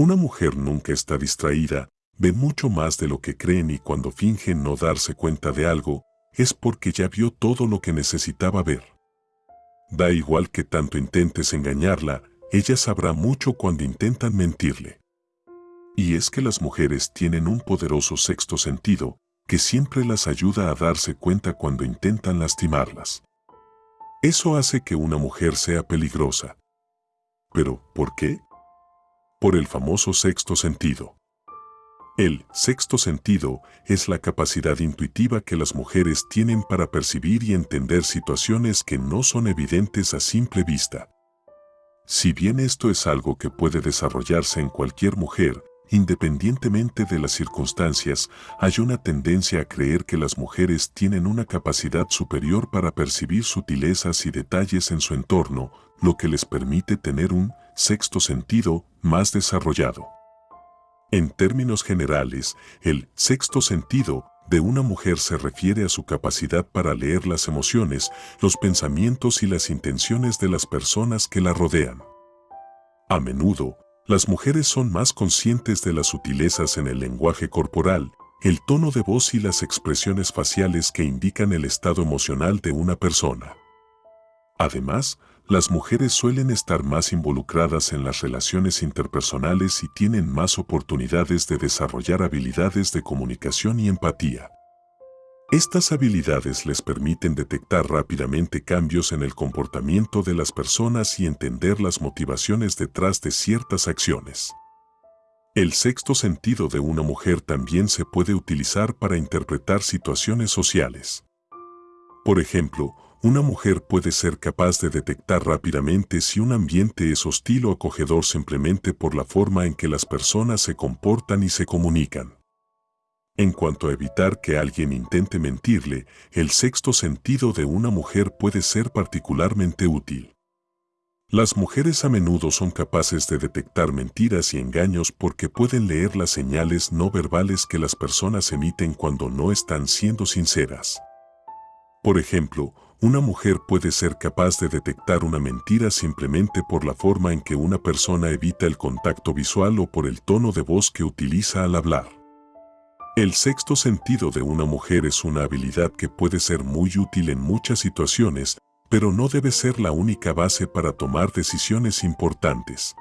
Una mujer nunca está distraída, ve mucho más de lo que creen y cuando fingen no darse cuenta de algo, es porque ya vio todo lo que necesitaba ver. Da igual que tanto intentes engañarla, ella sabrá mucho cuando intentan mentirle. Y es que las mujeres tienen un poderoso sexto sentido, que siempre las ayuda a darse cuenta cuando intentan lastimarlas. Eso hace que una mujer sea peligrosa. ¿Pero por qué? Por el famoso sexto sentido. El sexto sentido es la capacidad intuitiva que las mujeres tienen para percibir y entender situaciones que no son evidentes a simple vista. Si bien esto es algo que puede desarrollarse en cualquier mujer, independientemente de las circunstancias, hay una tendencia a creer que las mujeres tienen una capacidad superior para percibir sutilezas y detalles en su entorno, lo que les permite tener un sexto sentido más desarrollado. En términos generales, el sexto sentido de una mujer se refiere a su capacidad para leer las emociones, los pensamientos y las intenciones de las personas que la rodean. A menudo, las mujeres son más conscientes de las sutilezas en el lenguaje corporal, el tono de voz y las expresiones faciales que indican el estado emocional de una persona. Además, las mujeres suelen estar más involucradas en las relaciones interpersonales y tienen más oportunidades de desarrollar habilidades de comunicación y empatía. Estas habilidades les permiten detectar rápidamente cambios en el comportamiento de las personas y entender las motivaciones detrás de ciertas acciones. El sexto sentido de una mujer también se puede utilizar para interpretar situaciones sociales. Por ejemplo, una mujer puede ser capaz de detectar rápidamente si un ambiente es hostil o acogedor simplemente por la forma en que las personas se comportan y se comunican. En cuanto a evitar que alguien intente mentirle, el sexto sentido de una mujer puede ser particularmente útil. Las mujeres a menudo son capaces de detectar mentiras y engaños porque pueden leer las señales no verbales que las personas emiten cuando no están siendo sinceras. Por ejemplo, una mujer puede ser capaz de detectar una mentira simplemente por la forma en que una persona evita el contacto visual o por el tono de voz que utiliza al hablar. El sexto sentido de una mujer es una habilidad que puede ser muy útil en muchas situaciones, pero no debe ser la única base para tomar decisiones importantes.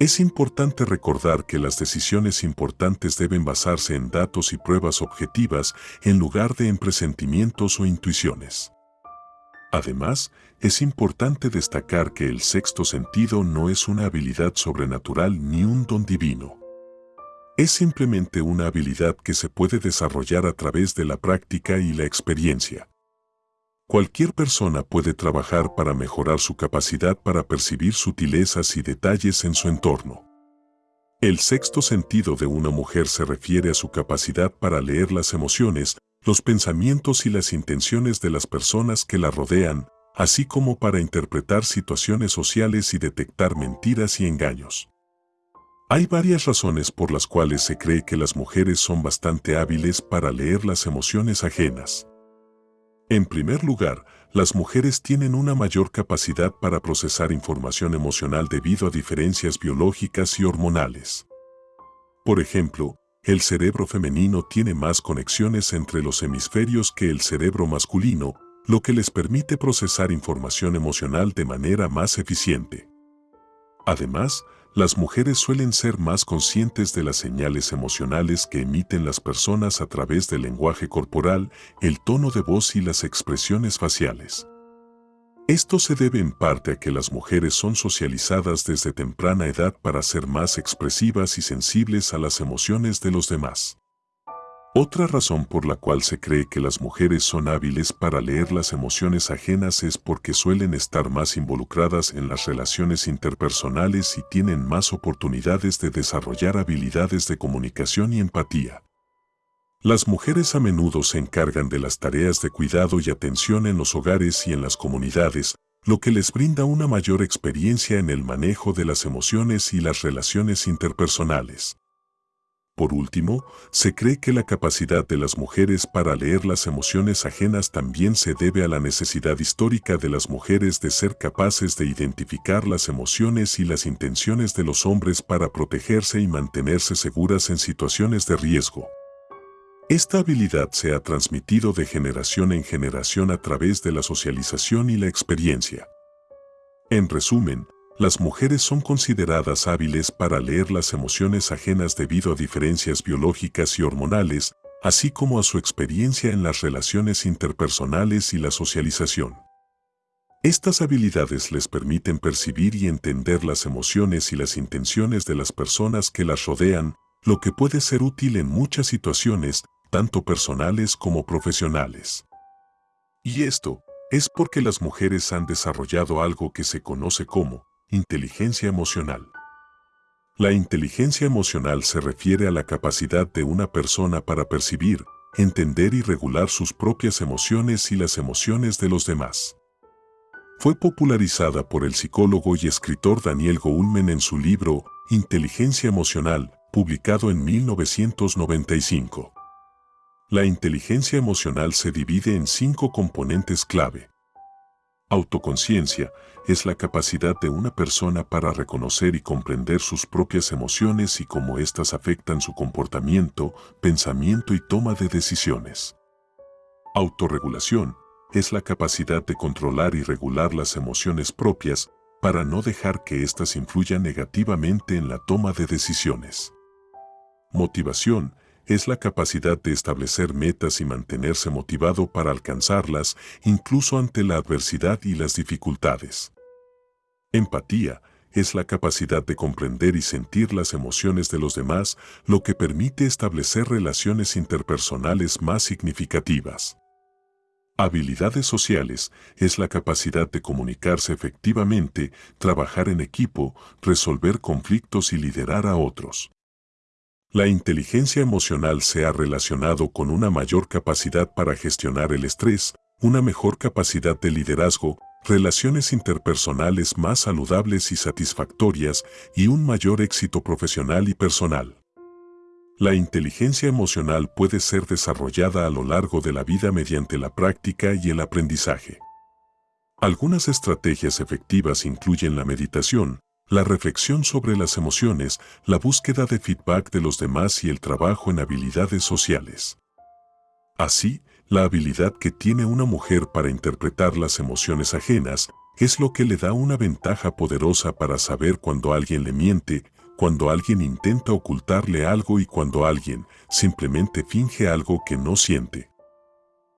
Es importante recordar que las decisiones importantes deben basarse en datos y pruebas objetivas en lugar de en presentimientos o intuiciones. Además, es importante destacar que el sexto sentido no es una habilidad sobrenatural ni un don divino. Es simplemente una habilidad que se puede desarrollar a través de la práctica y la experiencia. Cualquier persona puede trabajar para mejorar su capacidad para percibir sutilezas y detalles en su entorno. El sexto sentido de una mujer se refiere a su capacidad para leer las emociones, los pensamientos y las intenciones de las personas que la rodean, así como para interpretar situaciones sociales y detectar mentiras y engaños. Hay varias razones por las cuales se cree que las mujeres son bastante hábiles para leer las emociones ajenas. En primer lugar, las mujeres tienen una mayor capacidad para procesar información emocional debido a diferencias biológicas y hormonales. Por ejemplo, el cerebro femenino tiene más conexiones entre los hemisferios que el cerebro masculino, lo que les permite procesar información emocional de manera más eficiente. Además, las mujeres suelen ser más conscientes de las señales emocionales que emiten las personas a través del lenguaje corporal, el tono de voz y las expresiones faciales. Esto se debe en parte a que las mujeres son socializadas desde temprana edad para ser más expresivas y sensibles a las emociones de los demás. Otra razón por la cual se cree que las mujeres son hábiles para leer las emociones ajenas es porque suelen estar más involucradas en las relaciones interpersonales y tienen más oportunidades de desarrollar habilidades de comunicación y empatía. Las mujeres a menudo se encargan de las tareas de cuidado y atención en los hogares y en las comunidades, lo que les brinda una mayor experiencia en el manejo de las emociones y las relaciones interpersonales. Por último, se cree que la capacidad de las mujeres para leer las emociones ajenas también se debe a la necesidad histórica de las mujeres de ser capaces de identificar las emociones y las intenciones de los hombres para protegerse y mantenerse seguras en situaciones de riesgo. Esta habilidad se ha transmitido de generación en generación a través de la socialización y la experiencia. En resumen, las mujeres son consideradas hábiles para leer las emociones ajenas debido a diferencias biológicas y hormonales, así como a su experiencia en las relaciones interpersonales y la socialización. Estas habilidades les permiten percibir y entender las emociones y las intenciones de las personas que las rodean, lo que puede ser útil en muchas situaciones, tanto personales como profesionales. Y esto es porque las mujeres han desarrollado algo que se conoce como Inteligencia emocional. La inteligencia emocional se refiere a la capacidad de una persona para percibir, entender y regular sus propias emociones y las emociones de los demás. Fue popularizada por el psicólogo y escritor Daniel Goleman en su libro Inteligencia emocional, publicado en 1995. La inteligencia emocional se divide en cinco componentes clave. Autoconciencia es la capacidad de una persona para reconocer y comprender sus propias emociones y cómo éstas afectan su comportamiento, pensamiento y toma de decisiones. Autorregulación es la capacidad de controlar y regular las emociones propias para no dejar que éstas influyan negativamente en la toma de decisiones. Motivación es la capacidad de establecer metas y mantenerse motivado para alcanzarlas incluso ante la adversidad y las dificultades. Empatía es la capacidad de comprender y sentir las emociones de los demás, lo que permite establecer relaciones interpersonales más significativas. Habilidades sociales es la capacidad de comunicarse efectivamente, trabajar en equipo, resolver conflictos y liderar a otros. La inteligencia emocional se ha relacionado con una mayor capacidad para gestionar el estrés, una mejor capacidad de liderazgo, relaciones interpersonales más saludables y satisfactorias y un mayor éxito profesional y personal. La inteligencia emocional puede ser desarrollada a lo largo de la vida mediante la práctica y el aprendizaje. Algunas estrategias efectivas incluyen la meditación, la reflexión sobre las emociones, la búsqueda de feedback de los demás y el trabajo en habilidades sociales. Así, la habilidad que tiene una mujer para interpretar las emociones ajenas es lo que le da una ventaja poderosa para saber cuando alguien le miente, cuando alguien intenta ocultarle algo y cuando alguien simplemente finge algo que no siente.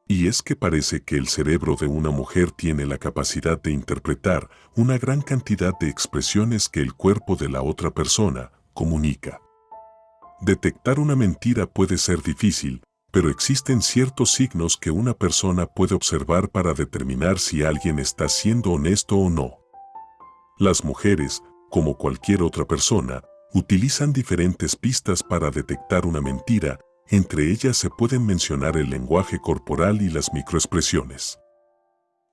Y es que parece que el cerebro de una mujer tiene la capacidad de interpretar una gran cantidad de expresiones que el cuerpo de la otra persona comunica. Detectar una mentira puede ser difícil, pero existen ciertos signos que una persona puede observar para determinar si alguien está siendo honesto o no. Las mujeres, como cualquier otra persona, utilizan diferentes pistas para detectar una mentira entre ellas se pueden mencionar el lenguaje corporal y las microexpresiones.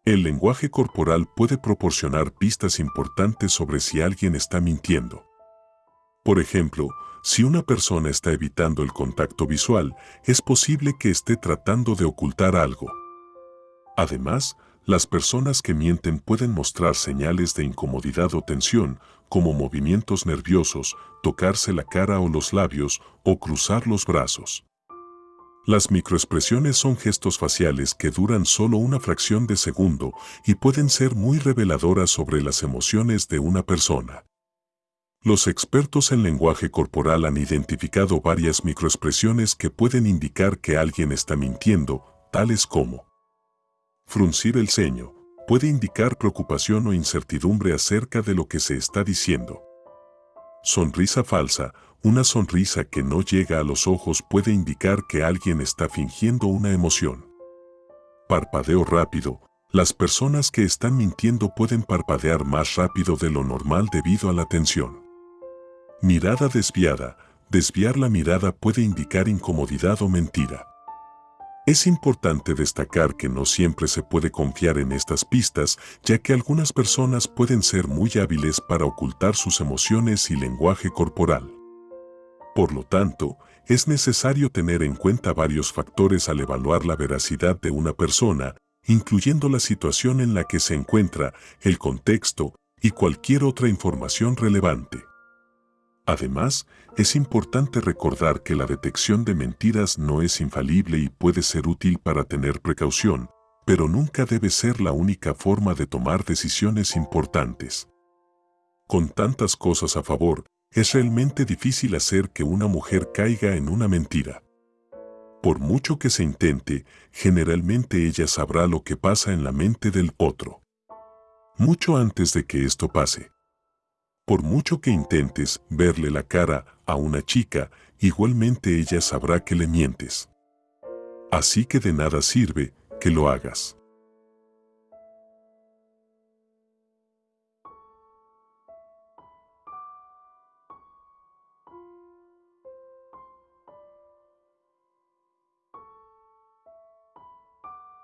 El lenguaje corporal puede proporcionar pistas importantes sobre si alguien está mintiendo. Por ejemplo, si una persona está evitando el contacto visual, es posible que esté tratando de ocultar algo. Además, las personas que mienten pueden mostrar señales de incomodidad o tensión, como movimientos nerviosos, tocarse la cara o los labios o cruzar los brazos. Las microexpresiones son gestos faciales que duran solo una fracción de segundo y pueden ser muy reveladoras sobre las emociones de una persona. Los expertos en lenguaje corporal han identificado varias microexpresiones que pueden indicar que alguien está mintiendo, tales como Fruncir el ceño puede indicar preocupación o incertidumbre acerca de lo que se está diciendo. Sonrisa falsa, una sonrisa que no llega a los ojos puede indicar que alguien está fingiendo una emoción. Parpadeo rápido, las personas que están mintiendo pueden parpadear más rápido de lo normal debido a la tensión. Mirada desviada, desviar la mirada puede indicar incomodidad o mentira. Es importante destacar que no siempre se puede confiar en estas pistas, ya que algunas personas pueden ser muy hábiles para ocultar sus emociones y lenguaje corporal. Por lo tanto, es necesario tener en cuenta varios factores al evaluar la veracidad de una persona, incluyendo la situación en la que se encuentra, el contexto y cualquier otra información relevante. Además, es importante recordar que la detección de mentiras no es infalible y puede ser útil para tener precaución, pero nunca debe ser la única forma de tomar decisiones importantes. Con tantas cosas a favor, es realmente difícil hacer que una mujer caiga en una mentira. Por mucho que se intente, generalmente ella sabrá lo que pasa en la mente del otro. Mucho antes de que esto pase. Por mucho que intentes verle la cara a una chica, igualmente ella sabrá que le mientes. Así que de nada sirve que lo hagas.